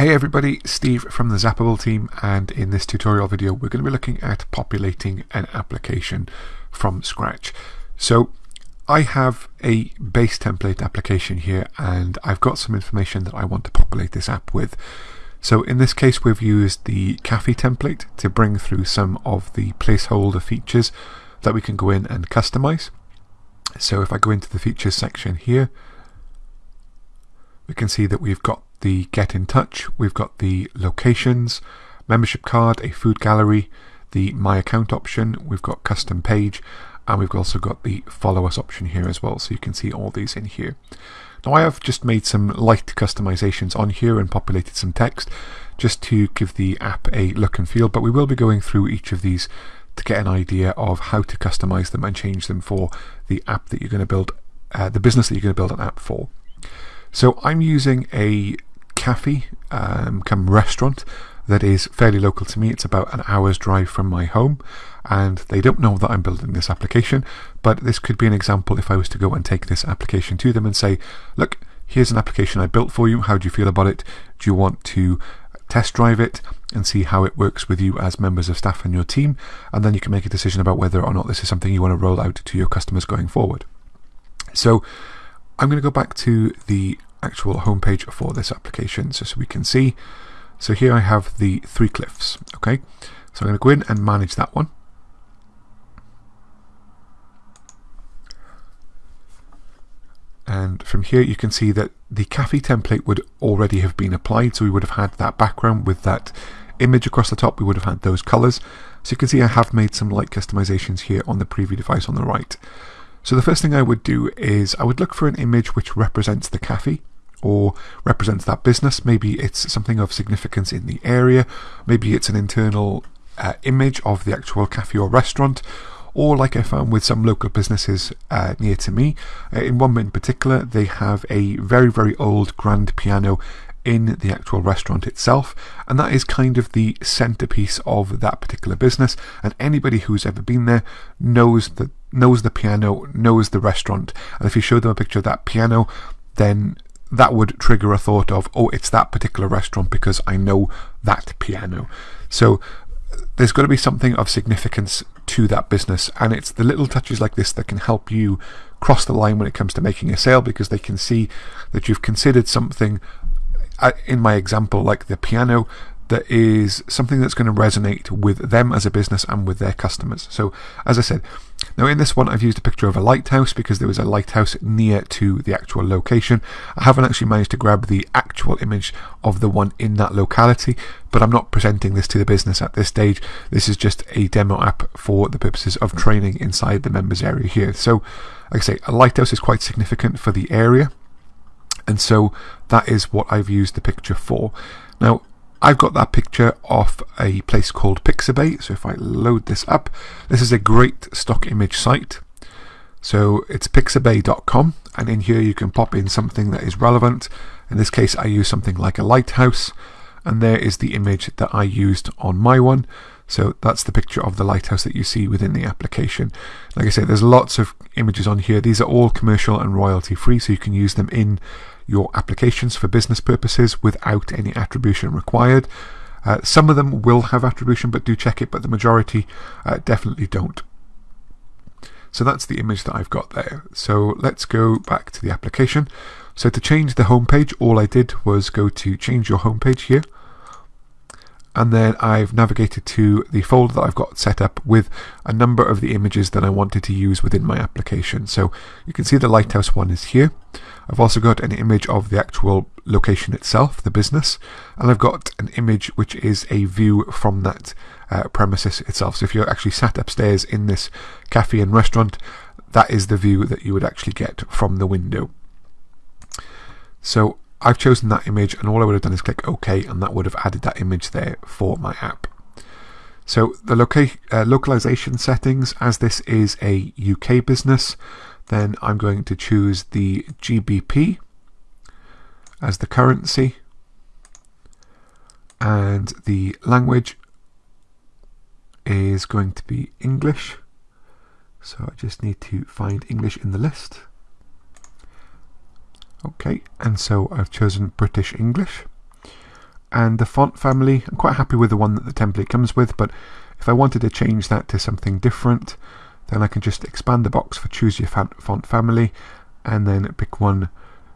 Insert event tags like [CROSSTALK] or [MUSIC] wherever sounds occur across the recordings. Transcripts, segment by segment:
Hey everybody, Steve from the Zappable team and in this tutorial video we're going to be looking at populating an application from scratch. So I have a base template application here and I've got some information that I want to populate this app with. So in this case we've used the Cafe template to bring through some of the placeholder features that we can go in and customize. So if I go into the features section here we can see that we've got the get in touch, we've got the locations, membership card, a food gallery, the my account option, we've got custom page, and we've also got the follow us option here as well. So you can see all these in here. Now I have just made some light customizations on here and populated some text just to give the app a look and feel, but we will be going through each of these to get an idea of how to customize them and change them for the app that you're going to build, uh, the business that you're going to build an app for. So I'm using a cafe, um, come restaurant that is fairly local to me. It's about an hour's drive from my home, and they don't know that I'm building this application. But this could be an example if I was to go and take this application to them and say, Look, here's an application I built for you. How do you feel about it? Do you want to test drive it and see how it works with you as members of staff and your team? And then you can make a decision about whether or not this is something you want to roll out to your customers going forward. So I'm going to go back to the actual homepage for this application so, so we can see. So here I have the three cliffs. Okay, so I'm going to go in and manage that one. And from here you can see that the cafe template would already have been applied. So we would have had that background with that image across the top. We would have had those colors. So you can see I have made some light customizations here on the preview device on the right. So the first thing I would do is I would look for an image which represents the cafe or represents that business. Maybe it's something of significance in the area. Maybe it's an internal uh, image of the actual cafe or restaurant. Or, like I found with some local businesses uh, near to me, uh, in one in particular, they have a very, very old grand piano in the actual restaurant itself, and that is kind of the centerpiece of that particular business. And anybody who's ever been there knows that knows the piano, knows the restaurant. And if you show them a picture of that piano, then that would trigger a thought of, oh, it's that particular restaurant because I know that piano. So there's got to be something of significance to that business. And it's the little touches like this that can help you cross the line when it comes to making a sale because they can see that you've considered something, uh, in my example, like the piano, that is something that's going to resonate with them as a business and with their customers. So, as I said, now in this one I've used a picture of a lighthouse because there was a lighthouse near to the actual location. I haven't actually managed to grab the actual image of the one in that locality, but I'm not presenting this to the business at this stage. This is just a demo app for the purposes of training inside the members area here. So, like I say, a lighthouse is quite significant for the area. And so that is what I've used the picture for. Now, I've got that picture off a place called Pixabay. So if I load this up, this is a great stock image site. So it's pixabay.com, and in here you can pop in something that is relevant. In this case, I use something like a lighthouse, and there is the image that I used on my one. So that's the picture of the lighthouse that you see within the application. Like I said, there's lots of images on here. These are all commercial and royalty free, so you can use them in your applications for business purposes without any attribution required. Uh, some of them will have attribution, but do check it, but the majority uh, definitely don't. So that's the image that I've got there. So let's go back to the application. So to change the homepage, all I did was go to change your homepage here. And then I've navigated to the folder that I've got set up with a number of the images that I wanted to use within my application. So you can see the lighthouse one is here. I've also got an image of the actual location itself, the business, and I've got an image which is a view from that uh, premises itself. So if you're actually sat upstairs in this cafe and restaurant, that is the view that you would actually get from the window. So I've chosen that image and all I would have done is click OK and that would have added that image there for my app. So the loca uh, localization settings, as this is a UK business, then I'm going to choose the GBP as the currency and the language is going to be English. So I just need to find English in the list. Okay, and so I've chosen British English. and the font family. I'm quite happy with the one that the template comes with, but if I wanted to change that to something different, then I can just expand the box for choose your font family and then pick one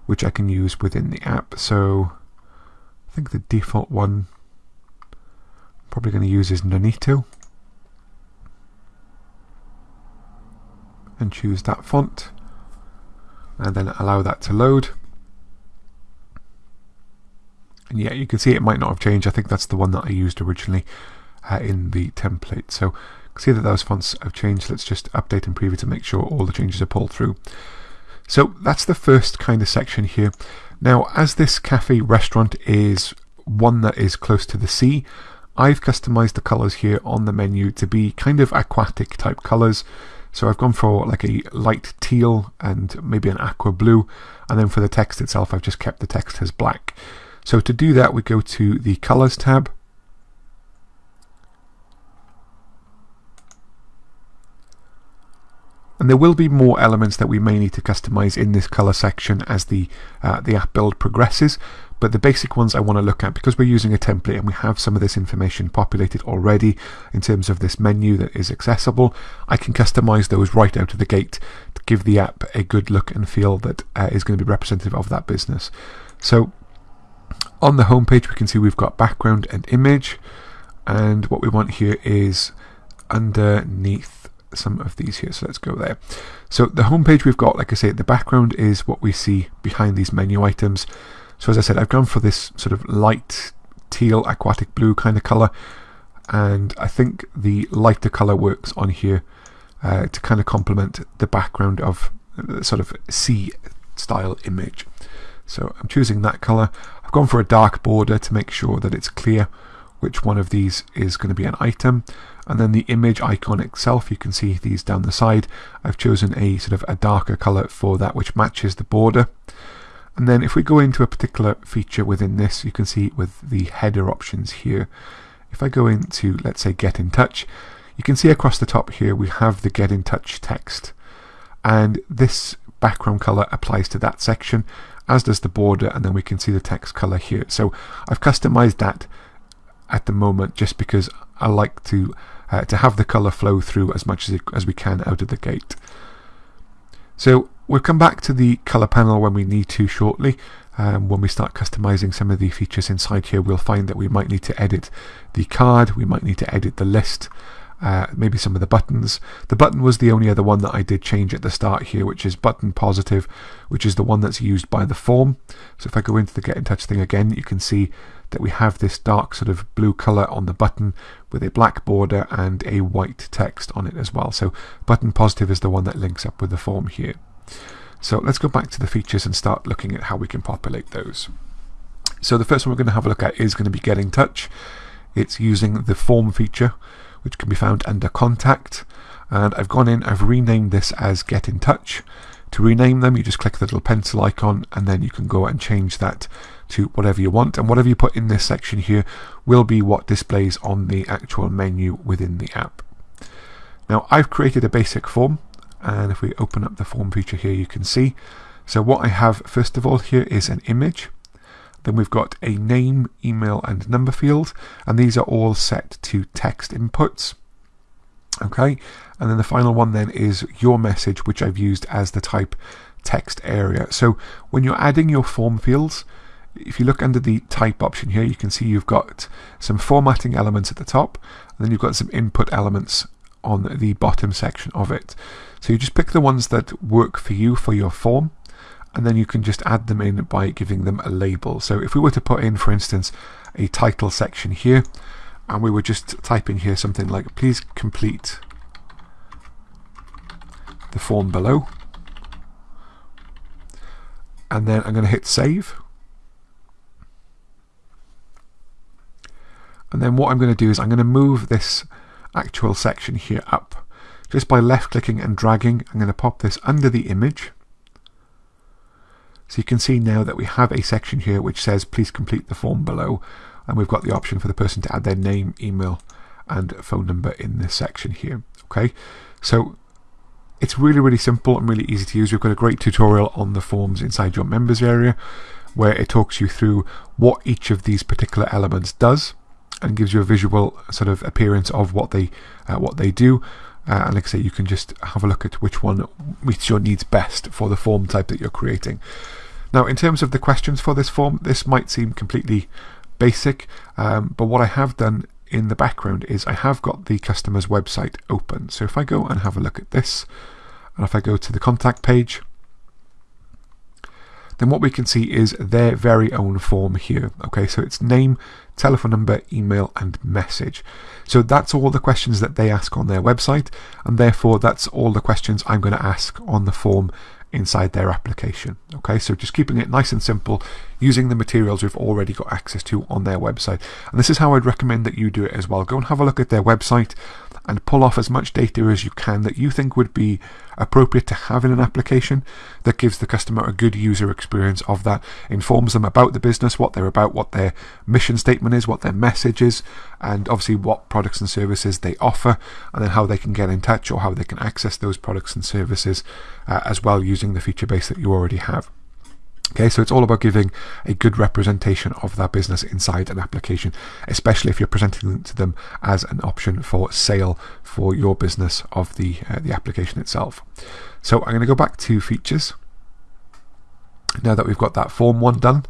which I can use within the app. So I think the default one I'm probably going to use is Nunito. And choose that font and then allow that to load. And yeah, you can see it might not have changed. I think that's the one that I used originally uh, in the template. So see that those fonts have changed. Let's just update and preview to make sure all the changes are pulled through. So that's the first kind of section here. Now, as this cafe restaurant is one that is close to the sea, I've customized the colors here on the menu to be kind of aquatic type colors. So I've gone for like a light teal and maybe an aqua blue. And then for the text itself, I've just kept the text as black. So to do that, we go to the colors tab. And there will be more elements that we may need to customize in this color section as the, uh, the app build progresses. But the basic ones I want to look at because we're using a template and we have some of this information populated already in terms of this menu that is accessible, I can customize those right out of the gate to give the app a good look and feel that uh, is going to be representative of that business. So on the home page we can see we've got background and image and what we want here is underneath some of these here. So let's go there. So the home page we've got, like I say, the background is what we see behind these menu items. So as I said, I've gone for this sort of light teal aquatic blue kind of colour and I think the lighter colour works on here uh, to kind of complement the background of the sort of sea style image. So I'm choosing that colour. I've gone for a dark border to make sure that it's clear which one of these is going to be an item. And then the image icon itself you can see these down the side. I've chosen a sort of a darker color for that which matches the border. And then if we go into a particular feature within this you can see with the header options here. If I go into let's say get in touch you can see across the top here we have the get in touch text. And this background color applies to that section as does the border and then we can see the text color here. So I've customized that at the moment just because I like to uh, to have the colour flow through as much as, it, as we can out of the gate. So we'll come back to the colour panel when we need to shortly. Um, when we start customizing some of the features inside here, we'll find that we might need to edit the card, we might need to edit the list, uh, maybe some of the buttons. The button was the only other one that I did change at the start here, which is button positive, which is the one that's used by the form. So if I go into the get in touch thing again, you can see that we have this dark sort of blue color on the button with a black border and a white text on it as well. So button positive is the one that links up with the form here. So let's go back to the features and start looking at how we can populate those. So the first one we're going to have a look at is going to be get in touch. It's using the form feature, which can be found under contact. And I've gone in, I've renamed this as get in touch. To rename them, you just click the little pencil icon and then you can go and change that to whatever you want and whatever you put in this section here will be what displays on the actual menu within the app. Now I've created a basic form and if we open up the form feature here you can see so what I have first of all here is an image then we've got a name, email and number field and these are all set to text inputs. Okay? And then the final one then is your message which I've used as the type text area. So when you're adding your form fields if you look under the type option here, you can see you've got some formatting elements at the top, and then you've got some input elements on the bottom section of it. So you just pick the ones that work for you for your form, and then you can just add them in by giving them a label. So if we were to put in, for instance, a title section here, and we were just typing here something like, please complete the form below. And then I'm going to hit save. And then what I'm going to do is I'm going to move this actual section here up. Just by left clicking and dragging, I'm going to pop this under the image. So you can see now that we have a section here which says please complete the form below and we've got the option for the person to add their name, email and phone number in this section here. Okay, so it's really really simple and really easy to use. We've got a great tutorial on the forms inside your members area where it talks you through what each of these particular elements does and gives you a visual sort of appearance of what they uh, what they do. Uh, and like I say, you can just have a look at which one meets your needs best for the form type that you're creating. Now, in terms of the questions for this form, this might seem completely basic, um, but what I have done in the background is I have got the customer's website open. So if I go and have a look at this, and if I go to the contact page, then what we can see is their very own form here. Okay, so it's name, telephone number, email, and message. So that's all the questions that they ask on their website, and therefore that's all the questions I'm going to ask on the form inside their application. Okay, so just keeping it nice and simple, using the materials we've already got access to on their website. And this is how I'd recommend that you do it as well. Go and have a look at their website and pull off as much data as you can that you think would be appropriate to have in an application that gives the customer a good user experience of that, informs them about the business, what they're about, what their mission statement is, what their message is, and obviously what products and services they offer, and then how they can get in touch or how they can access those products and services uh, as well using the feature base that you already have. Okay, so it's all about giving a good representation of that business inside an application, especially if you're presenting to them as an option for sale for your business of the, uh, the application itself. So I'm going to go back to features now that we've got that form one done.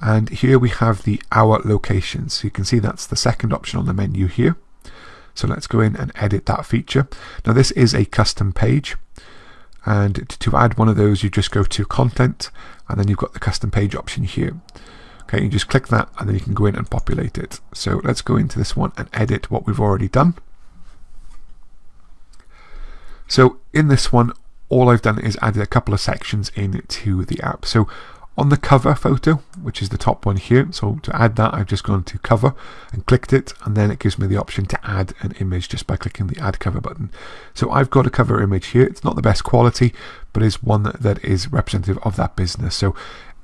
And here we have the our locations. So you can see that's the second option on the menu here. So let's go in and edit that feature. Now this is a custom page and to add one of those you just go to content and then you've got the custom page option here. Okay you just click that and then you can go in and populate it. So let's go into this one and edit what we've already done. So in this one all I've done is added a couple of sections into the app. So on the cover photo, which is the top one here. So to add that, I've just gone to cover and clicked it, and then it gives me the option to add an image just by clicking the add cover button. So I've got a cover image here. It's not the best quality, but is one that is representative of that business. So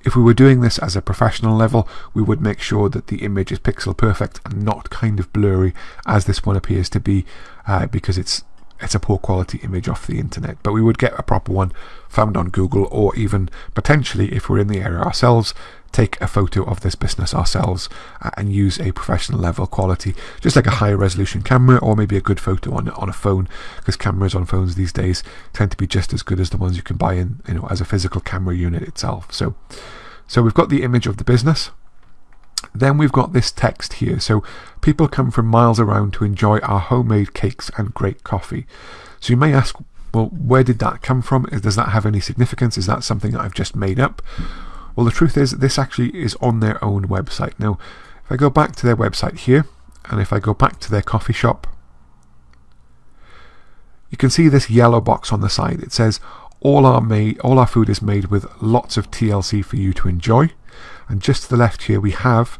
if we were doing this as a professional level, we would make sure that the image is pixel perfect and not kind of blurry as this one appears to be uh, because it's it's a poor quality image off the internet, but we would get a proper one found on Google, or even potentially, if we're in the area ourselves, take a photo of this business ourselves and use a professional level quality, just like a high resolution camera, or maybe a good photo on on a phone, because cameras on phones these days tend to be just as good as the ones you can buy in, you know, as a physical camera unit itself. So, so we've got the image of the business. Then we've got this text here. So people come from miles around to enjoy our homemade cakes and great coffee. So you may ask, well, where did that come from? Does that have any significance? Is that something that I've just made up? Well, the truth is, this actually is on their own website. Now, if I go back to their website here, and if I go back to their coffee shop, you can see this yellow box on the side. It says, all our, made, all our food is made with lots of TLC for you to enjoy. And just to the left here, we have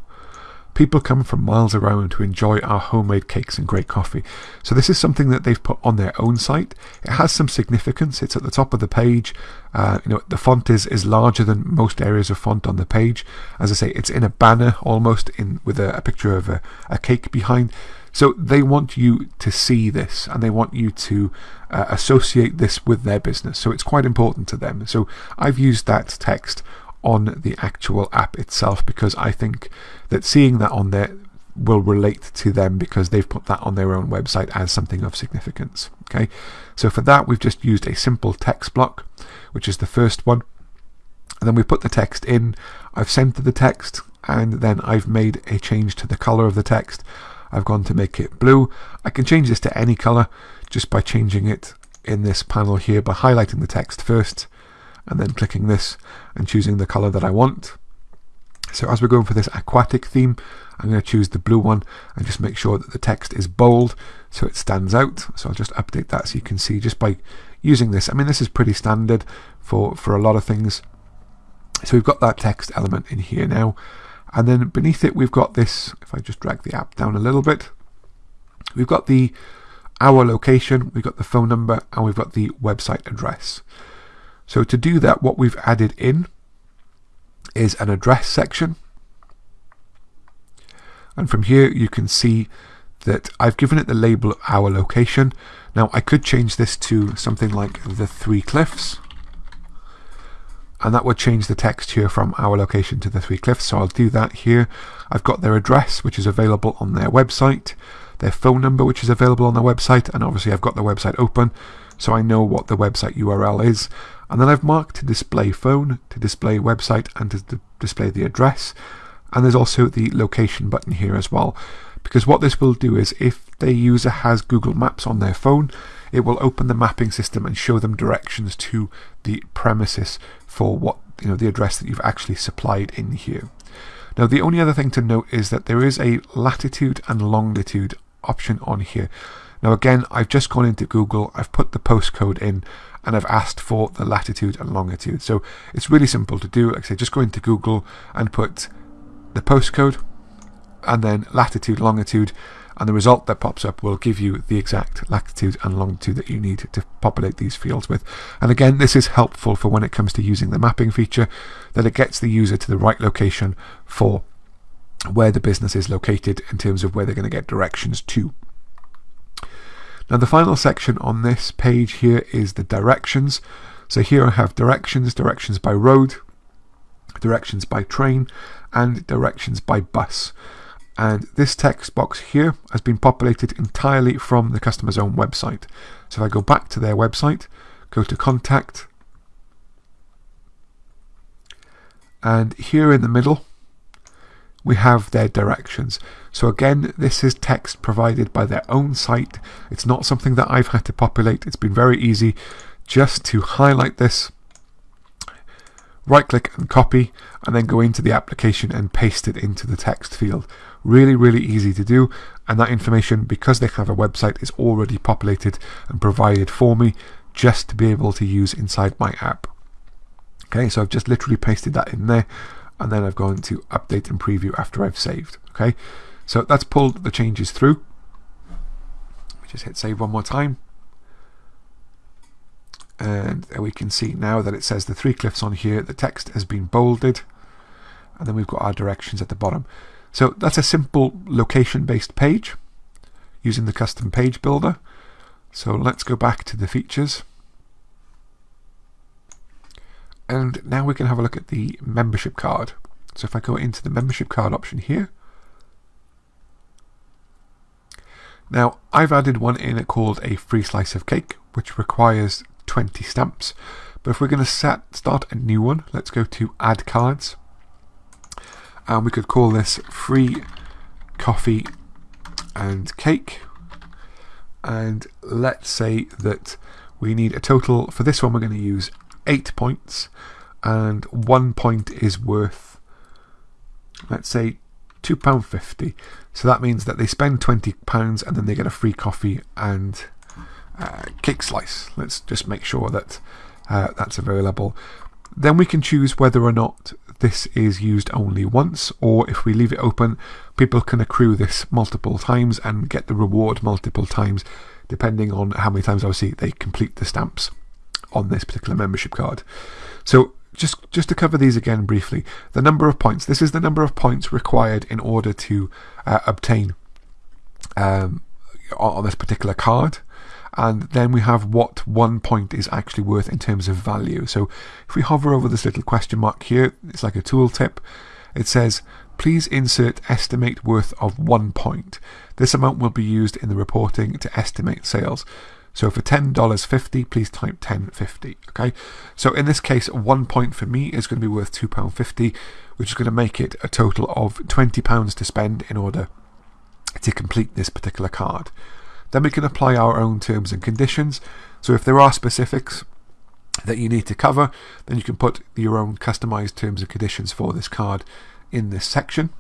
people come from miles around to enjoy our homemade cakes and great coffee. So this is something that they've put on their own site. It has some significance. It's at the top of the page. Uh, you know, the font is, is larger than most areas of font on the page. As I say, it's in a banner almost in with a, a picture of a, a cake behind. So they want you to see this and they want you to uh, associate this with their business. So it's quite important to them. So I've used that text on the actual app itself because I think that seeing that on there will relate to them because they've put that on their own website as something of significance. Okay, so for that we've just used a simple text block, which is the first one, and then we put the text in. I've centered the text, and then I've made a change to the color of the text. I've gone to make it blue. I can change this to any color just by changing it in this panel here by highlighting the text first and then clicking this and choosing the color that I want. So as we're going for this aquatic theme, I'm going to choose the blue one and just make sure that the text is bold so it stands out. So I'll just update that so you can see just by using this. I mean, this is pretty standard for, for a lot of things. So we've got that text element in here now. And then beneath it, we've got this, if I just drag the app down a little bit, we've got the our location, we've got the phone number, and we've got the website address. So to do that, what we've added in is an address section. And from here, you can see that I've given it the label our location. Now, I could change this to something like the Three Cliffs. and that would change the text here from our location to the Three Cliffs. So I'll do that here. I've got their address, which is available on their website, their phone number, which is available on their website, and obviously I've got the website open, so I know what the website URL is. And then I've marked to display phone, to display website, and to display the address. And there's also the location button here as well. Because what this will do is if the user has Google Maps on their phone, it will open the mapping system and show them directions to the premises for what you know the address that you've actually supplied in here. Now the only other thing to note is that there is a latitude and longitude option on here. Now again, I've just gone into Google, I've put the postcode in, and I've asked for the latitude and longitude. So it's really simple to do. Like I say, just go into Google and put the postcode and then latitude, longitude, and the result that pops up will give you the exact latitude and longitude that you need to populate these fields with. And again, this is helpful for when it comes to using the mapping feature, that it gets the user to the right location for where the business is located in terms of where they're going to get directions to. Now the final section on this page here is the directions. So here I have directions, directions by road, directions by train, and directions by bus. And this text box here has been populated entirely from the customer's own website. So if I go back to their website, go to contact, and here in the middle, we have their directions. So again, this is text provided by their own site. It's not something that I've had to populate. It's been very easy just to highlight this right click and copy and then go into the application and paste it into the text field. Really, really easy to do and that information, because they have a website, is already populated and provided for me just to be able to use inside my app. Okay, so I've just literally pasted that in there and then I've gone to update and preview after I've saved. Okay, so that's pulled the changes through. We just hit save one more time and we can see now that it says the three cliffs on here the text has been bolded and then we've got our directions at the bottom so that's a simple location based page using the custom page builder so let's go back to the features and now we can have a look at the membership card so if I go into the membership card option here now I've added one in called a free slice of cake which requires 20 stamps. But if we're going to set start a new one, let's go to add cards. And we could call this free coffee and cake. And let's say that we need a total, for this one we're going to use 8 points. And one point is worth, let's say, £2.50. So that means that they spend £20 and then they get a free coffee and uh, cake slice. Let's just make sure that uh, that's available. Then we can choose whether or not this is used only once, or if we leave it open, people can accrue this multiple times and get the reward multiple times, depending on how many times obviously they complete the stamps on this particular membership card. So just just to cover these again briefly, the number of points. This is the number of points required in order to uh, obtain um, on this particular card and then we have what one point is actually worth in terms of value. So if we hover over this little question mark here, it's like a tooltip. It says, please insert estimate worth of one point. This amount will be used in the reporting to estimate sales. So for $10.50, please type 10.50. Okay. So in this case, one point for me is going to be worth £2.50, which is going to make it a total of £20 to spend in order to complete this particular card. Then we can apply our own terms and conditions. So if there are specifics that you need to cover, then you can put your own customized terms and conditions for this card in this section.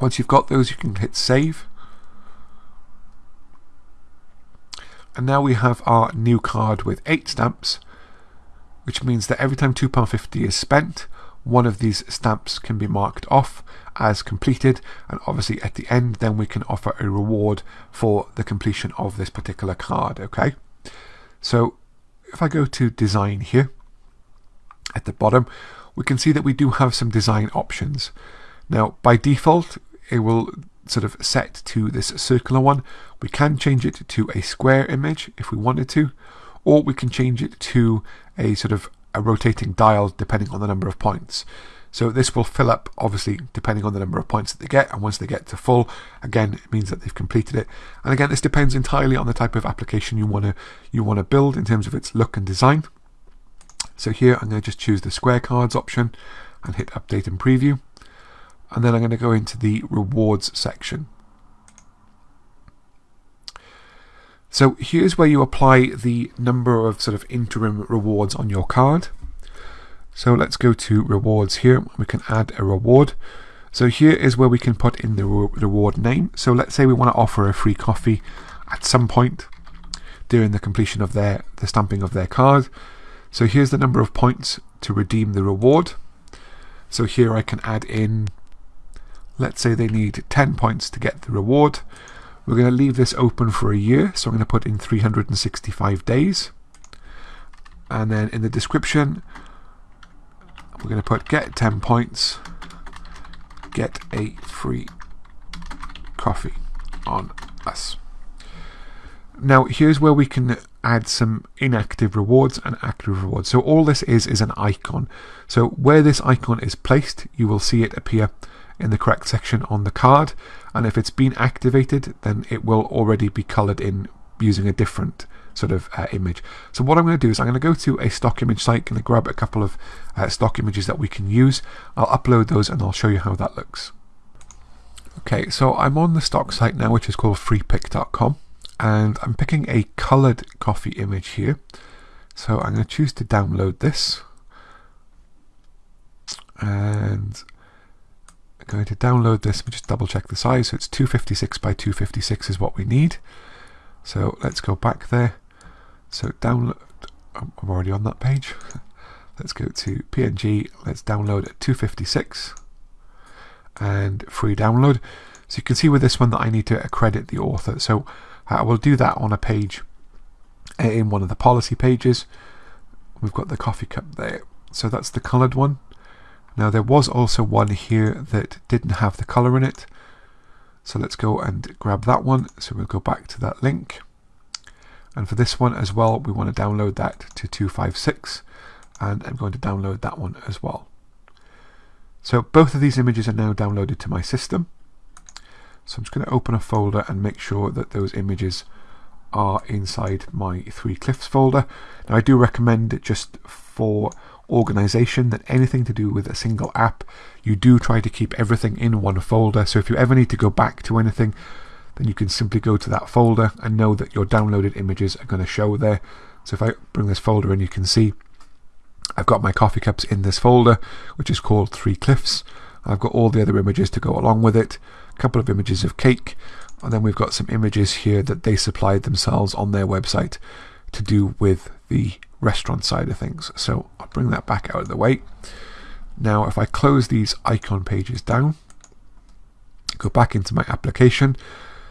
Once you've got those, you can hit save. And now we have our new card with eight stamps, which means that every time £2.50 is spent, one of these stamps can be marked off as completed. And obviously at the end then we can offer a reward for the completion of this particular card okay? So if I go to design here at the bottom we can see that we do have some design options. Now by default it will sort of set to this circular one we can change it to a square image if we wanted to or we can change it to a sort of a rotating dial depending on the number of points. So this will fill up, obviously, depending on the number of points that they get. And once they get to full, again, it means that they've completed it. And again, this depends entirely on the type of application you want to you want to build in terms of its look and design. So here, I'm going to just choose the square cards option and hit update and preview. And then I'm going to go into the rewards section. So here's where you apply the number of sort of interim rewards on your card. So let's go to rewards here. We can add a reward. So here is where we can put in the reward name. So let's say we want to offer a free coffee at some point during the completion of their the stamping of their card. So here's the number of points to redeem the reward. So here I can add in, let's say they need 10 points to get the reward. We're going to leave this open for a year, so I'm going to put in 365 days. And then in the description, we're going to put get 10 points, get a free coffee on us. Now, here's where we can add some inactive rewards and active rewards. So all this is is an icon. So where this icon is placed, you will see it appear in the correct section on the card. And if it's been activated, then it will already be colored in using a different sort of uh, image. So what I'm going to do is I'm going to go to a stock image site, going to grab a couple of uh, stock images that we can use. I'll upload those and I'll show you how that looks. Okay, so I'm on the stock site now, which is called freepik.com, and I'm picking a colored coffee image here. So I'm going to choose to download this, and going to download this. Me just double check the size. So it's 256 by 256 is what we need. So let's go back there. So download, I'm already on that page. [LAUGHS] let's go to PNG, let's download at 256 and free download. So you can see with this one that I need to accredit the author. So I will do that on a page in one of the policy pages. We've got the coffee cup there. So that's the coloured one. Now there was also one here that didn't have the colour in it. So let's go and grab that one. So we'll go back to that link. And for this one as well, we want to download that to 256. And I'm going to download that one as well. So both of these images are now downloaded to my system. So I'm just going to open a folder and make sure that those images are inside my Three Cliffs folder. Now I do recommend just for organization that anything to do with a single app, you do try to keep everything in one folder. So if you ever need to go back to anything, then you can simply go to that folder and know that your downloaded images are going to show there. So if I bring this folder in, you can see I've got my coffee cups in this folder, which is called Three Cliffs. I've got all the other images to go along with it, a couple of images of cake, and then we've got some images here that they supplied themselves on their website to do with the restaurant side of things. So I'll bring that back out of the way. Now, if I close these icon pages down, go back into my application.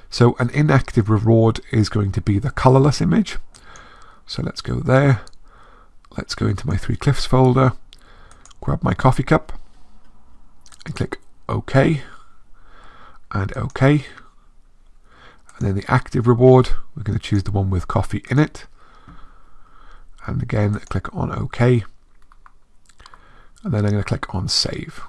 So an inactive reward is going to be the colorless image. So let's go there. Let's go into my Three Cliffs folder, grab my coffee cup, and click OK, and OK. And then the active reward, we're going to choose the one with coffee in it and again click on OK and then I'm going to click on save.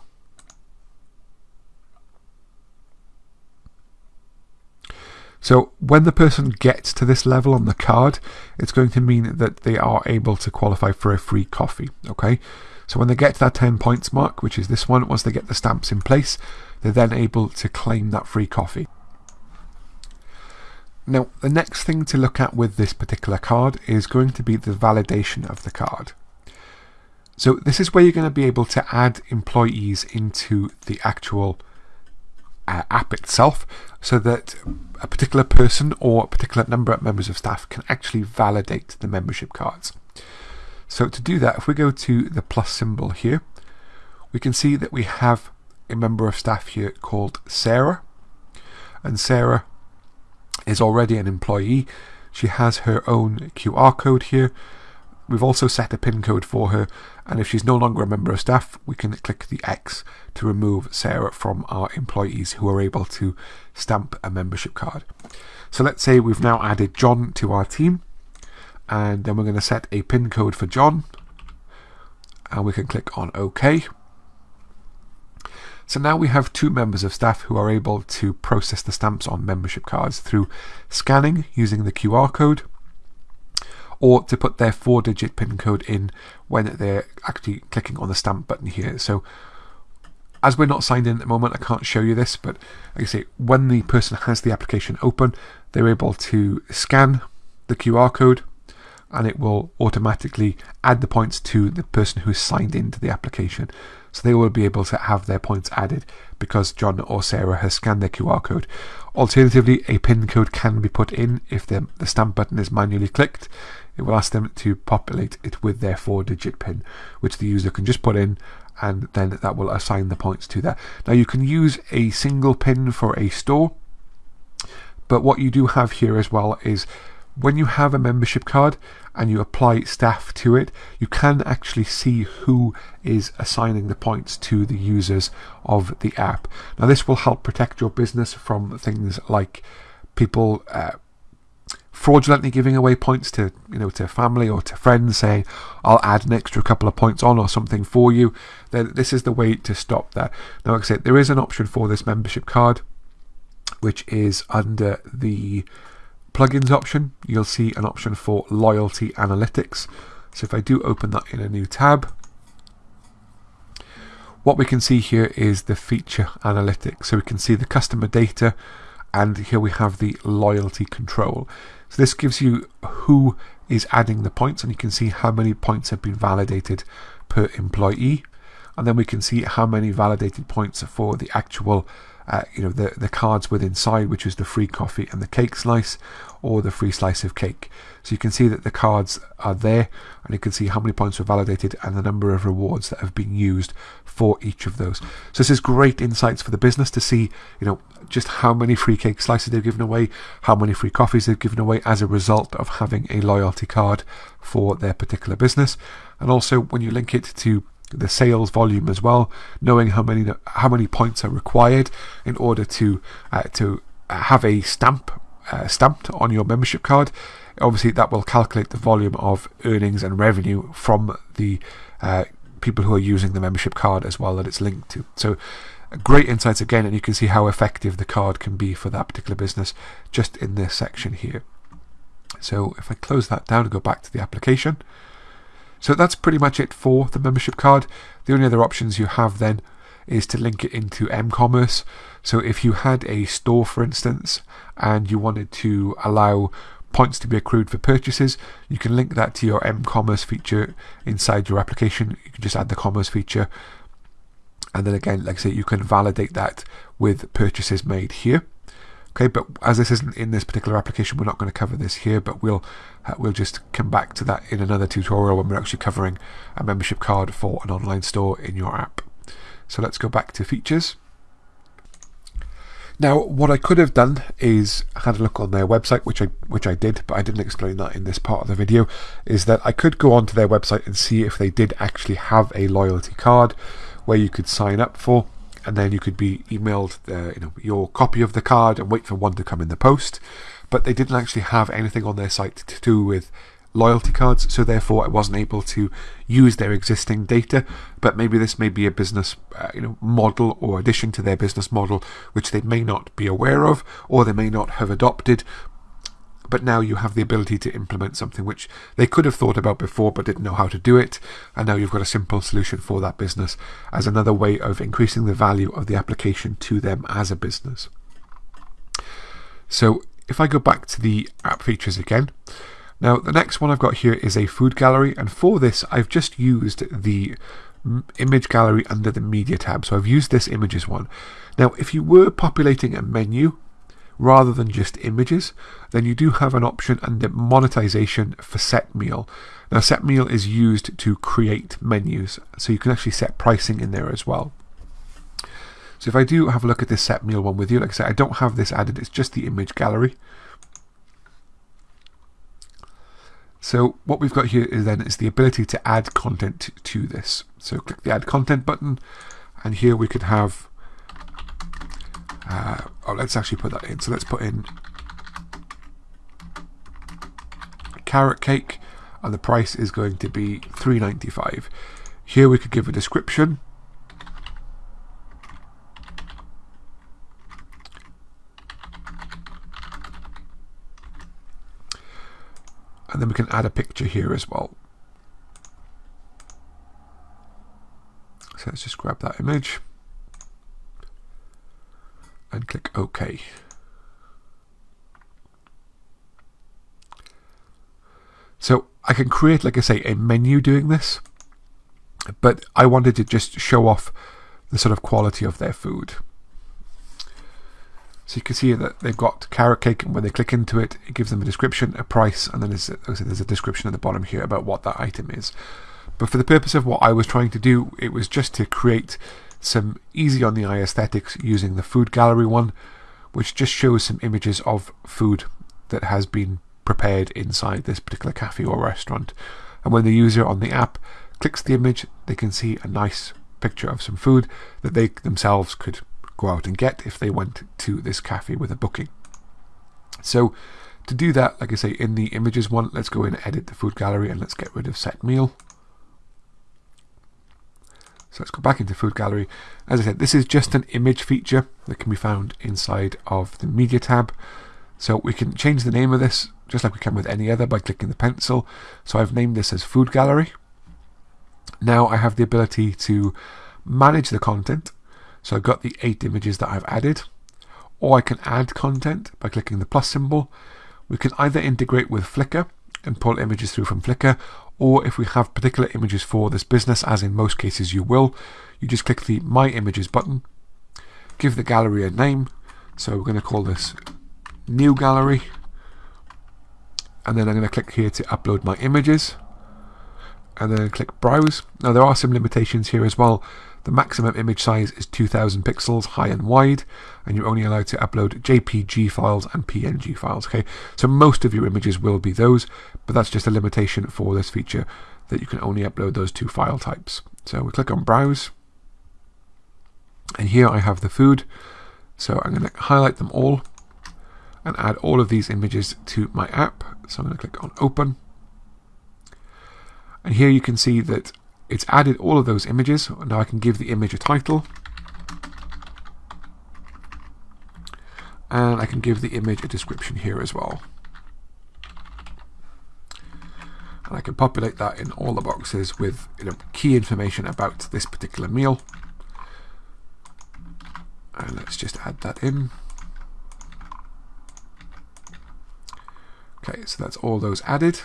So when the person gets to this level on the card, it's going to mean that they are able to qualify for a free coffee. Okay, so when they get to that 10 points mark, which is this one, once they get the stamps in place, they're then able to claim that free coffee. Now, the next thing to look at with this particular card is going to be the validation of the card. So this is where you're going to be able to add employees into the actual uh, app itself so that a particular person or a particular number of members of staff can actually validate the membership cards. So to do that, if we go to the plus symbol here, we can see that we have a member of staff here called Sarah. And Sarah is already an employee. She has her own QR code here. We've also set a PIN code for her, and if she's no longer a member of staff, we can click the X to remove Sarah from our employees who are able to stamp a membership card. So let's say we've now added John to our team, and then we're going to set a PIN code for John. and we can click on OK. So now we have two members of staff who are able to process the stamps on membership cards through scanning using the QR code or to put their four digit PIN code in when they're actually clicking on the stamp button here. So as we're not signed in at the moment, I can't show you this, but like I say, when the person has the application open, they're able to scan the QR code and it will automatically add the points to the person who's signed into the application. So they will be able to have their points added because John or Sarah has scanned their QR code. Alternatively, a PIN code can be put in if the, the stamp button is manually clicked. It will ask them to populate it with their four digit PIN, which the user can just put in and then that will assign the points to that. Now you can use a single pin for a store, but what you do have here as well is when you have a membership card and you apply staff to it, you can actually see who is assigning the points to the users of the app. Now this will help protect your business from things like people uh, fraudulently giving away points to you know to family or to friends saying I'll add an extra couple of points on or something for you then this is the way to stop that now like I said there is an option for this membership card which is under the plugins option you'll see an option for loyalty analytics. So if I do open that in a new tab what we can see here is the feature analytics. So we can see the customer data and here we have the loyalty control. So this gives you who is adding the points and you can see how many points have been validated per employee. And then we can see how many validated points for the actual uh, you know the the cards with inside which is the free coffee and the cake slice or the free slice of cake. So you can see that the cards are there and you can see how many points were validated and the number of rewards that have been used for each of those. So this is great insights for the business to see you know just how many free cake slices they've given away how many free coffees they've given away as a result of having a loyalty card for their particular business. And also when you link it to the sales volume as well, knowing how many how many points are required in order to uh, to have a stamp uh, stamped on your membership card. Obviously, that will calculate the volume of earnings and revenue from the uh, people who are using the membership card as well that it's linked to. So, great insights again, and you can see how effective the card can be for that particular business just in this section here. So, if I close that down and go back to the application. So that's pretty much it for the membership card. The only other options you have then is to link it into m-commerce. So if you had a store, for instance, and you wanted to allow points to be accrued for purchases, you can link that to your m-commerce feature inside your application. You can just add the commerce feature. And then again, like I say, you can validate that with purchases made here. Okay, but as this isn't in this particular application, we're not going to cover this here, but we'll uh, we'll just come back to that in another tutorial when we're actually covering a membership card for an online store in your app. So let's go back to features. Now, what I could have done is had a look on their website, which I which I did, but I didn't explain that in this part of the video. Is that I could go onto their website and see if they did actually have a loyalty card where you could sign up for and then you could be emailed uh, you know your copy of the card and wait for one to come in the post. But they didn't actually have anything on their site to do with loyalty cards, so therefore I wasn't able to use their existing data. But maybe this may be a business uh, you know model or addition to their business model, which they may not be aware of or they may not have adopted but now you have the ability to implement something which they could have thought about before but didn't know how to do it and now you've got a simple solution for that business as another way of increasing the value of the application to them as a business. So if I go back to the app features again now the next one I've got here is a food gallery and for this I've just used the image gallery under the media tab. So I've used this images one. Now if you were populating a menu rather than just images, then you do have an option under monetization for set meal. Now, set meal is used to create menus, so you can actually set pricing in there as well. So if I do have a look at this set meal one with you, like I said, I don't have this added, it's just the image gallery. So what we've got here is then is the ability to add content to this. So click the add content button, and here we could have uh, oh, let's actually put that in. So let's put in carrot cake, and the price is going to be 3.95. Here we could give a description. And then we can add a picture here as well. So let's just grab that image and click OK. So I can create, like I say, a menu doing this, but I wanted to just show off the sort of quality of their food. So you can see that they've got carrot cake, and when they click into it, it gives them a description, a price, and then there's a, there's a description at the bottom here about what that item is. But for the purpose of what I was trying to do, it was just to create some easy on the eye aesthetics using the food gallery one, which just shows some images of food that has been prepared inside this particular cafe or restaurant. And when the user on the app clicks the image, they can see a nice picture of some food that they themselves could go out and get if they went to this cafe with a booking. So to do that, like I say, in the images one, let's go in and edit the food gallery and let's get rid of set meal. So let's go back into Food Gallery. As I said, this is just an image feature that can be found inside of the Media tab. So we can change the name of this just like we can with any other by clicking the pencil. So I've named this as Food Gallery. Now I have the ability to manage the content. So I've got the eight images that I've added. Or I can add content by clicking the plus symbol. We can either integrate with Flickr and pull images through from Flickr, or if we have particular images for this business, as in most cases you will, you just click the My Images button, give the gallery a name, so we're going to call this New Gallery, and then I'm going to click here to upload my images, and then click Browse. Now there are some limitations here as well. The maximum image size is 2000 pixels high and wide, and you're only allowed to upload JPG files and PNG files. Okay, so most of your images will be those, but that's just a limitation for this feature that you can only upload those two file types. So we click on Browse, and here I have the food. So I'm going to highlight them all and add all of these images to my app. So I'm going to click on Open. And here you can see that it's added all of those images. Now I can give the image a title. And I can give the image a description here as well. And I can populate that in all the boxes with you know, key information about this particular meal. And let's just add that in. Okay, so that's all those added.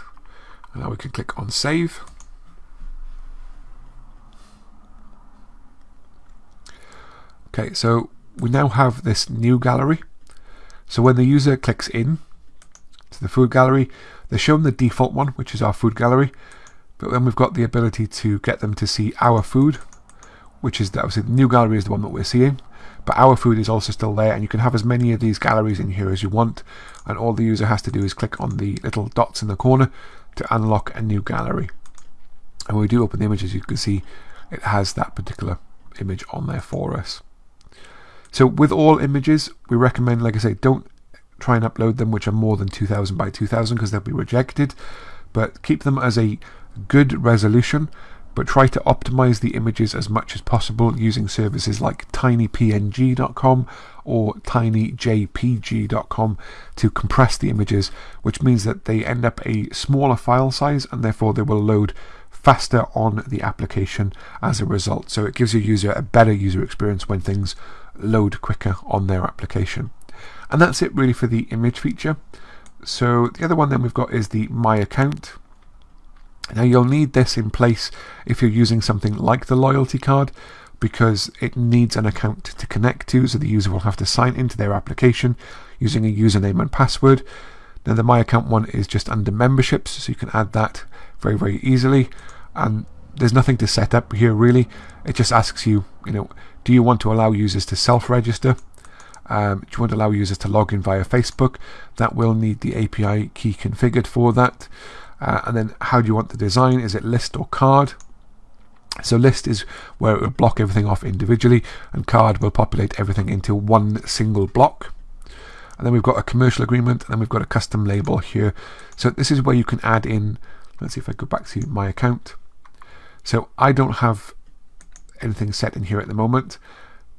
And now we can click on save. Okay, so we now have this new gallery. So when the user clicks in to the food gallery, they're shown the default one, which is our food gallery. But then we've got the ability to get them to see our food, which is obviously the new gallery is the one that we're seeing. But our food is also still there, and you can have as many of these galleries in here as you want. And all the user has to do is click on the little dots in the corner to unlock a new gallery. And when we do open the image, as you can see, it has that particular image on there for us. So with all images, we recommend, like I say, don't try and upload them which are more than 2000 by 2000 because they'll be rejected. But keep them as a good resolution, but try to optimize the images as much as possible using services like tinypng.com or tinyjpg.com to compress the images, which means that they end up a smaller file size and therefore they will load faster on the application as a result. So it gives your user a better user experience when things load quicker on their application. And that's it really for the image feature. So the other one then we've got is the My Account. Now you'll need this in place if you're using something like the loyalty card because it needs an account to connect to so the user will have to sign into their application using a username and password. Now the My Account one is just under memberships so you can add that very very easily and there's nothing to set up here really. It just asks you, you know, do you want to allow users to self-register? Um, do you want to allow users to log in via Facebook? That will need the API key configured for that. Uh, and then how do you want the design? Is it list or card? So list is where it will block everything off individually and card will populate everything into one single block. And then we've got a commercial agreement and then we've got a custom label here. So this is where you can add in, let's see if I go back to my account. So I don't have anything set in here at the moment,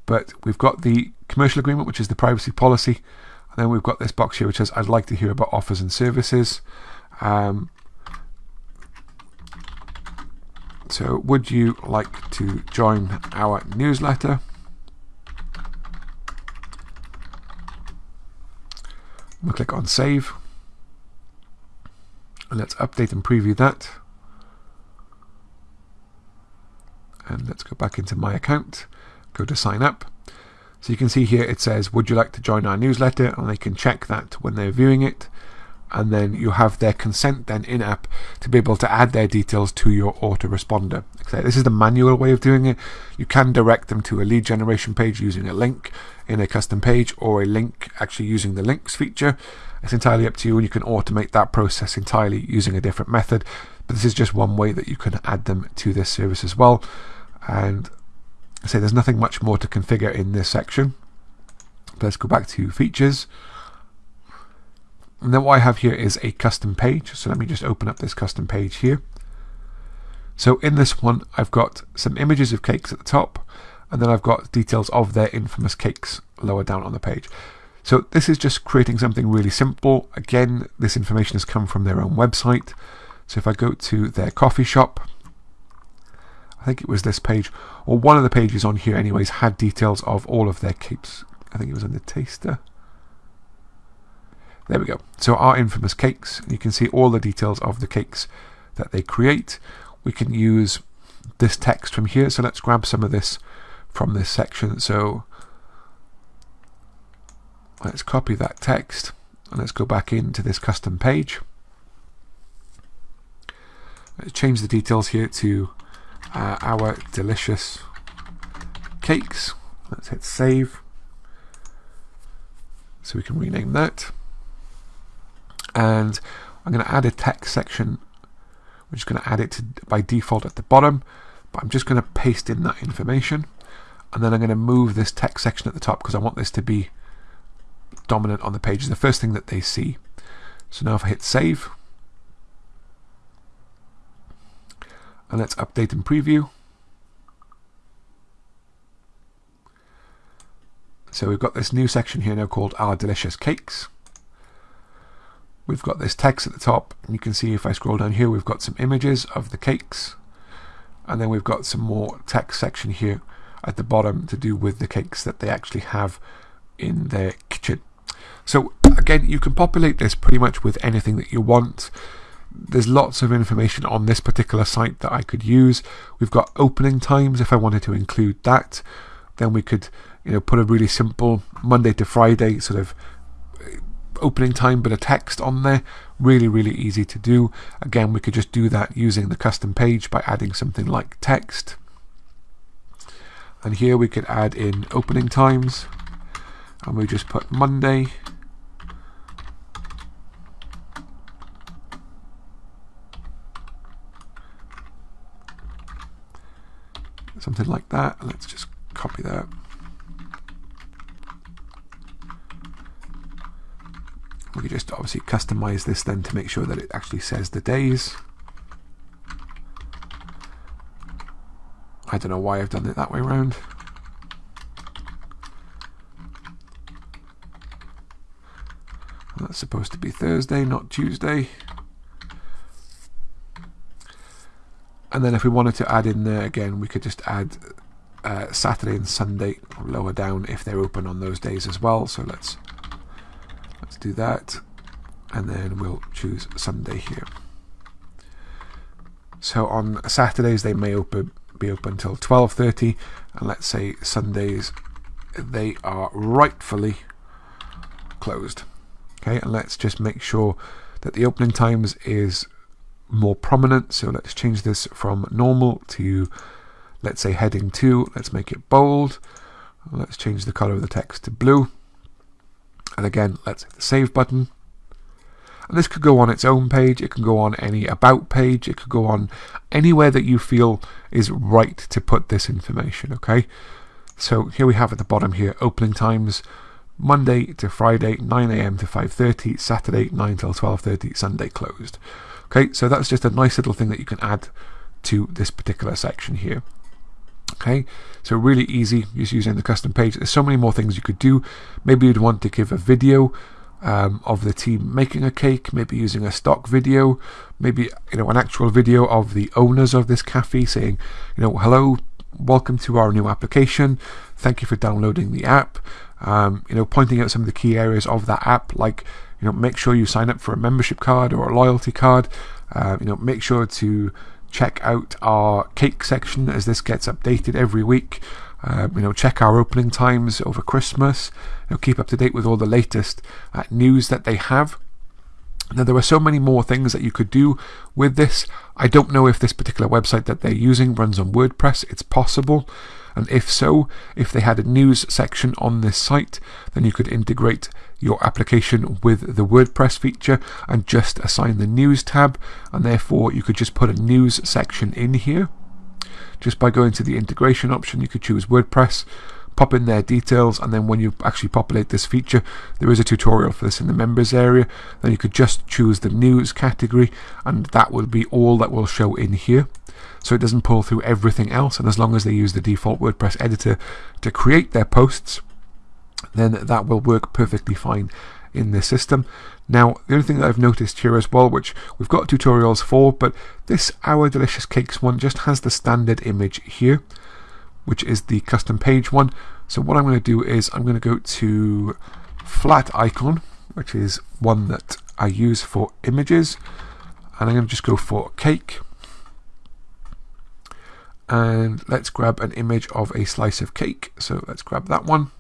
but we've got the commercial agreement, which is the privacy policy. And then we've got this box here, which says, I'd like to hear about offers and services. Um, so would you like to join our newsletter? We'll click on save. And let's update and preview that. And let's go back into my account, go to sign up. So you can see here it says, would you like to join our newsletter? And they can check that when they're viewing it. And then you have their consent then in app to be able to add their details to your autoresponder. This is the manual way of doing it. You can direct them to a lead generation page using a link in a custom page or a link actually using the links feature. It's entirely up to you and you can automate that process entirely using a different method. But this is just one way that you can add them to this service as well. And say there's nothing much more to configure in this section. let's go back to features. And then what I have here is a custom page. So let me just open up this custom page here. So in this one, I've got some images of cakes at the top, and then I've got details of their infamous cakes lower down on the page. So this is just creating something really simple. Again, this information has come from their own website. So if I go to their coffee shop, I think it was this page, or one of the pages on here anyways, had details of all of their cakes. I think it was in the taster. There we go. So our infamous cakes, you can see all the details of the cakes that they create. We can use this text from here. So let's grab some of this from this section. So let's copy that text and let's go back into this custom page. Let's change the details here to uh, our delicious cakes. Let's hit save. So we can rename that. And I'm going to add a text section. We're just going to add it to, by default at the bottom. But I'm just going to paste in that information. And then I'm going to move this text section at the top because I want this to be dominant on the page. It's the first thing that they see. So now if I hit save, and let's update and preview. So we've got this new section here now called Our Delicious Cakes. We've got this text at the top, and you can see if I scroll down here, we've got some images of the cakes, and then we've got some more text section here at the bottom to do with the cakes that they actually have in their kitchen. So again, you can populate this pretty much with anything that you want there's lots of information on this particular site that I could use. We've got opening times if I wanted to include that. Then we could, you know, put a really simple Monday to Friday sort of uh, opening time bit of text on there. Really, really easy to do. Again, we could just do that using the custom page by adding something like text. And here we could add in opening times. And we just put Monday something like that. Let's just copy that. We can just obviously customize this then to make sure that it actually says the days. I don't know why I've done it that way around. That's supposed to be Thursday, not Tuesday. And then if we wanted to add in there again, we could just add uh, Saturday and Sunday lower down if they're open on those days as well. So let's let's do that, and then we'll choose Sunday here. So on Saturdays they may open be open until 12:30, and let's say Sundays they are rightfully closed. Okay, and let's just make sure that the opening times is more prominent. So let's change this from normal to, let's say, heading 2. Let's make it bold. Let's change the color of the text to blue. And again, let's hit the save button. And this could go on its own page, it can go on any about page, it could go on anywhere that you feel is right to put this information, okay? So here we have at the bottom here, opening times, Monday to Friday, 9am to 5.30, Saturday, 9 till 12.30, Sunday closed. Okay, so that's just a nice little thing that you can add to this particular section here. Okay, so really easy just using the custom page. There's so many more things you could do. Maybe you'd want to give a video um, of the team making a cake, maybe using a stock video, maybe you know an actual video of the owners of this cafe saying, you know, hello, welcome to our new application. Thank you for downloading the app. Um, you know, pointing out some of the key areas of that app, like you know, make sure you sign up for a membership card or a loyalty card. Uh, you know, make sure to check out our cake section as this gets updated every week. Uh, you know, check our opening times over Christmas. You know, keep up to date with all the latest uh, news that they have. Now, there are so many more things that you could do with this. I don't know if this particular website that they're using runs on WordPress. It's possible. And if so, if they had a news section on this site, then you could integrate your application with the WordPress feature and just assign the news tab. And therefore, you could just put a news section in here. Just by going to the integration option, you could choose WordPress pop in their details and then when you actually populate this feature there is a tutorial for this in the members area then you could just choose the news category and that will be all that will show in here so it doesn't pull through everything else and as long as they use the default WordPress editor to create their posts then that will work perfectly fine in this system. Now, the only thing that I've noticed here as well, which we've got tutorials for, but this Our Delicious Cakes one just has the standard image here which is the custom page one. So what I'm going to do is I'm going to go to Flaticon, which is one that I use for images. And I'm going to just go for cake. And let's grab an image of a slice of cake. So let's grab that one.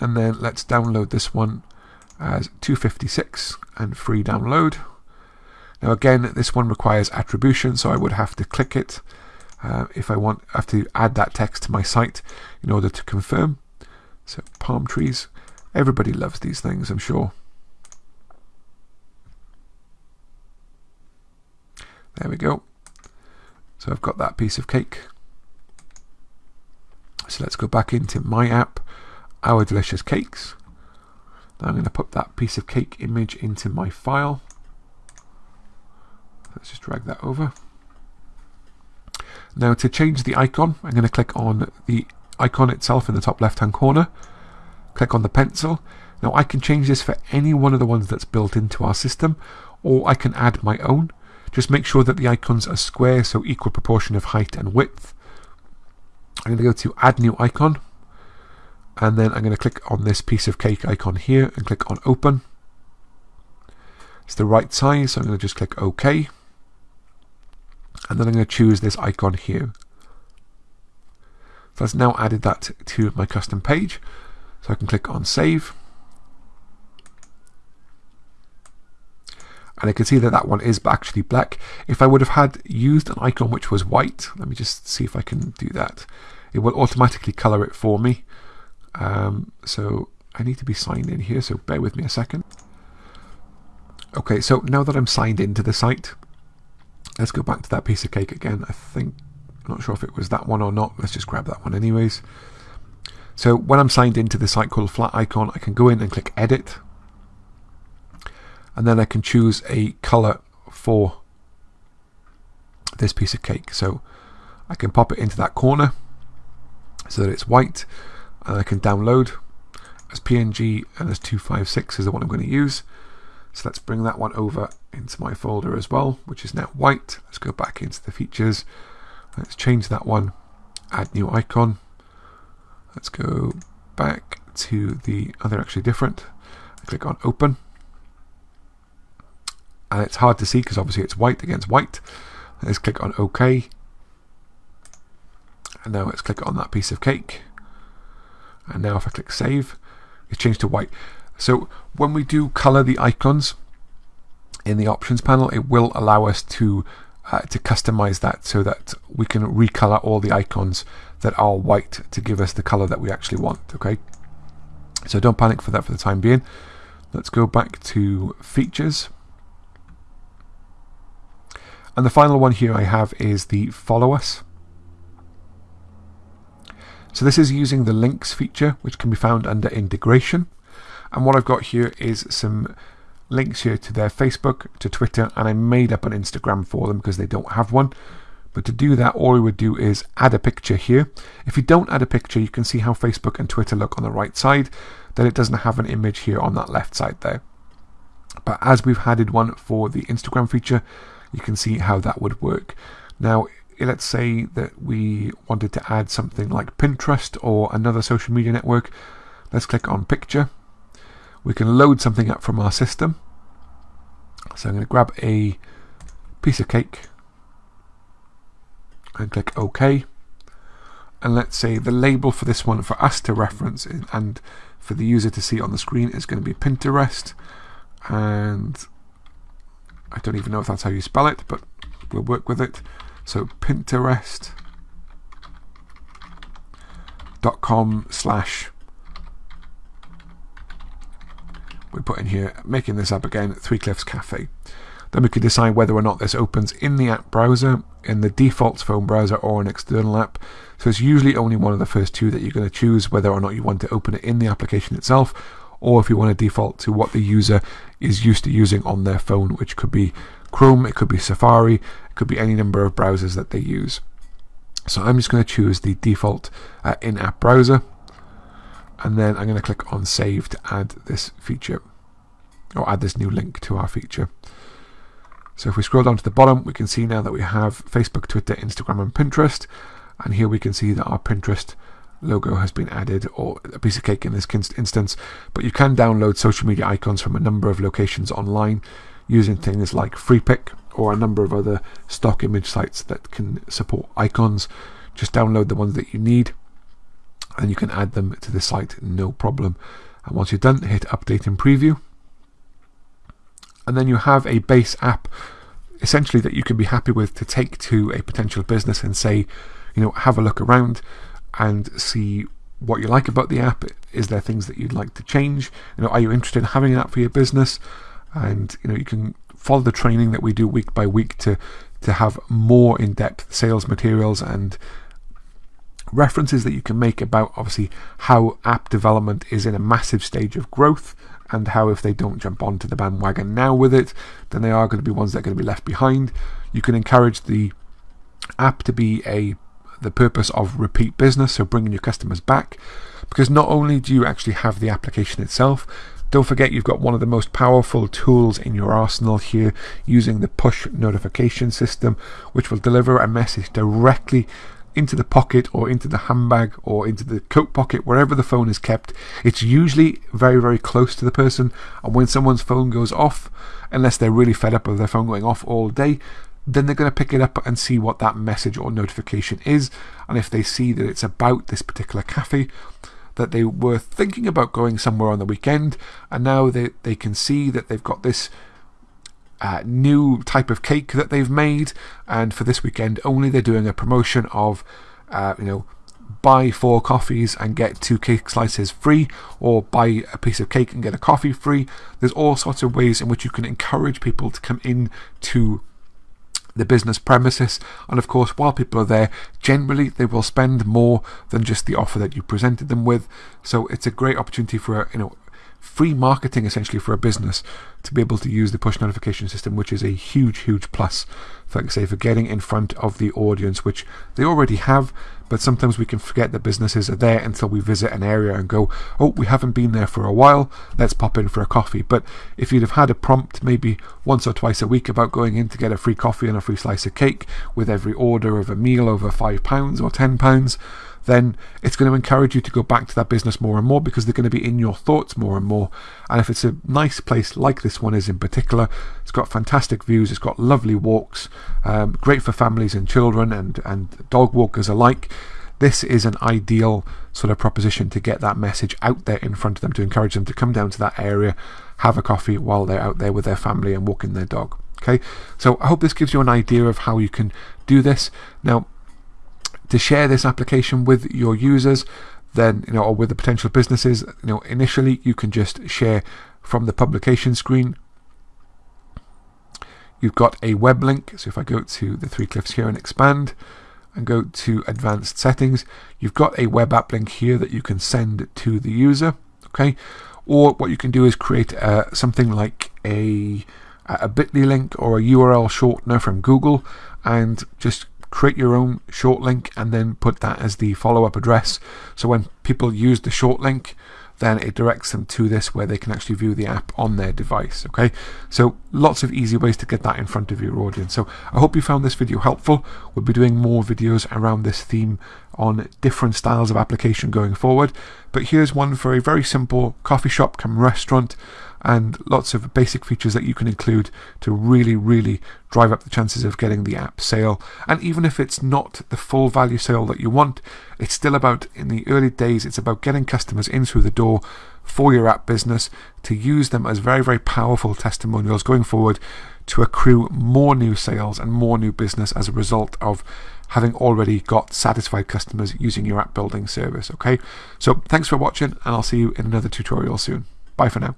And then let's download this one as 256 and free download. Now again, this one requires attribution, so I would have to click it uh, if I want I have to add that text to my site in order to confirm. So palm trees, everybody loves these things, I'm sure. There we go. So I've got that piece of cake. So let's go back into my app, Our Delicious Cakes. Now I'm going to put that piece of cake image into my file. Let's just drag that over. Now to change the icon, I'm going to click on the icon itself in the top left hand corner. Click on the pencil. Now I can change this for any one of the ones that's built into our system or I can add my own. Just make sure that the icons are square, so equal proportion of height and width. I'm going to go to add new icon and then I'm going to click on this piece of cake icon here and click on open. It's the right size, so I'm going to just click OK and then I'm going to choose this icon here. So I've now added that to my custom page. So I can click on save. And I can see that that one is actually black. If I would have had used an icon which was white, let me just see if I can do that. It will automatically color it for me. Um, so I need to be signed in here, so bear with me a second. Okay, so now that I'm signed into the site, Let's go back to that piece of cake again. I think, I'm not sure if it was that one or not. Let's just grab that one anyways. So when I'm signed into the site called Flaticon, I can go in and click Edit. And then I can choose a color for this piece of cake. So I can pop it into that corner so that it's white. And I can download as PNG and as 256 is the one I'm going to use. So let's bring that one over into my folder as well, which is now white. Let's go back into the features. Let's change that one, add new icon. Let's go back to the, oh, they're actually different. click on open. And it's hard to see because obviously it's white against white. Let's click on OK. And now let's click on that piece of cake. And now if I click save, it's changed to white. So when we do color the icons in the options panel, it will allow us to uh, to customize that so that we can recolor all the icons that are white to give us the color that we actually want. Okay, so don't panic for that for the time being. Let's go back to features. And the final one here I have is the follow us. So this is using the links feature, which can be found under integration. And what I've got here is some links here to their Facebook, to Twitter, and I made up an Instagram for them because they don't have one. But to do that, all we would do is add a picture here. If you don't add a picture, you can see how Facebook and Twitter look on the right side. Then it doesn't have an image here on that left side there. But as we've added one for the Instagram feature, you can see how that would work. Now, Eh, let's say that we wanted to add something like Pinterest or another social media network. Let's click on picture. We can load something up from our system. So I'm going to grab a piece of cake and click OK. And let's say the label for this one for us to reference and for the user to see on the screen is going to be Pinterest. And I don't even know if that's how you spell it, but we'll work with it. So Pinterest.com slash we put in here, making this up again, Three Cliffs Cafe. Then we can decide whether or not this opens in the app browser, in the default phone browser, or an external app. So it's usually only one of the first two that you're going to choose, whether or not you want to open it in the application itself, or if you want to default to what the user is used to using on their phone, which could be Chrome, it could be Safari, could be any number of browsers that they use. So I'm just going to choose the default uh, in-app browser, and then I'm going to click on Save to add this feature, or add this new link to our feature. So if we scroll down to the bottom, we can see now that we have Facebook, Twitter, Instagram, and Pinterest. And here we can see that our Pinterest logo has been added, or a piece of cake in this instance. But you can download social media icons from a number of locations online using things like Freepik or a number of other stock image sites that can support icons. Just download the ones that you need and you can add them to the site no problem. And once you're done, hit update and preview and then you have a base app essentially that you can be happy with to take to a potential business and say, you know, have a look around and see what you like about the app. Is there things that you'd like to change? You know, are you interested in having an app for your business? And you know, you can follow the training that we do week by week to to have more in-depth sales materials and references that you can make about obviously how app development is in a massive stage of growth and how if they don't jump onto the bandwagon now with it, then they are going to be ones that are going to be left behind. You can encourage the app to be a the purpose of repeat business, so bringing your customers back, because not only do you actually have the application itself, don't forget you've got one of the most powerful tools in your arsenal here using the push notification system, which will deliver a message directly into the pocket or into the handbag or into the coat pocket, wherever the phone is kept. It's usually very, very close to the person. And when someone's phone goes off, unless they're really fed up of their phone going off all day, then they're going to pick it up and see what that message or notification is. And if they see that it's about this particular cafe, that they were thinking about going somewhere on the weekend, and now they, they can see that they've got this uh, new type of cake that they've made, and for this weekend only, they're doing a promotion of, uh, you know, buy four coffees and get two cake slices free, or buy a piece of cake and get a coffee free. There's all sorts of ways in which you can encourage people to come in to the business premises. And of course, while people are there, generally they will spend more than just the offer that you presented them with. So it's a great opportunity for you know free marketing essentially for a business to be able to use the push notification system, which is a huge, huge plus, like I say, for getting in front of the audience, which they already have. But sometimes we can forget that businesses are there until we visit an area and go, oh, we haven't been there for a while, let's pop in for a coffee. But if you'd have had a prompt maybe once or twice a week about going in to get a free coffee and a free slice of cake with every order of a meal over £5 or £10, then it's going to encourage you to go back to that business more and more because they're going to be in your thoughts more and more. And if it's a nice place like this one is in particular, it's got fantastic views, it's got lovely walks, um, great for families and children and, and dog walkers alike. This is an ideal sort of proposition to get that message out there in front of them to encourage them to come down to that area, have a coffee while they're out there with their family and walking their dog. Okay, so I hope this gives you an idea of how you can do this. Now, to share this application with your users, then you know, or with the potential businesses, you know, initially you can just share from the publication screen. You've got a web link. So if I go to the three cliffs here and expand and go to advanced settings, you've got a web app link here that you can send to the user. Okay. Or what you can do is create uh, something like a a bit.ly link or a URL shortener from Google and just create your own short link and then put that as the follow up address. So when people use the short link, then it directs them to this where they can actually view the app on their device. Okay, so lots of easy ways to get that in front of your audience. So I hope you found this video helpful. We'll be doing more videos around this theme on different styles of application going forward. But here's one for a very simple coffee shop come restaurant and lots of basic features that you can include to really, really drive up the chances of getting the app sale. And even if it's not the full value sale that you want, it's still about, in the early days, it's about getting customers in through the door for your app business to use them as very, very powerful testimonials going forward to accrue more new sales and more new business as a result of having already got satisfied customers using your app building service. Okay, so thanks for watching, and I'll see you in another tutorial soon. Bye for now.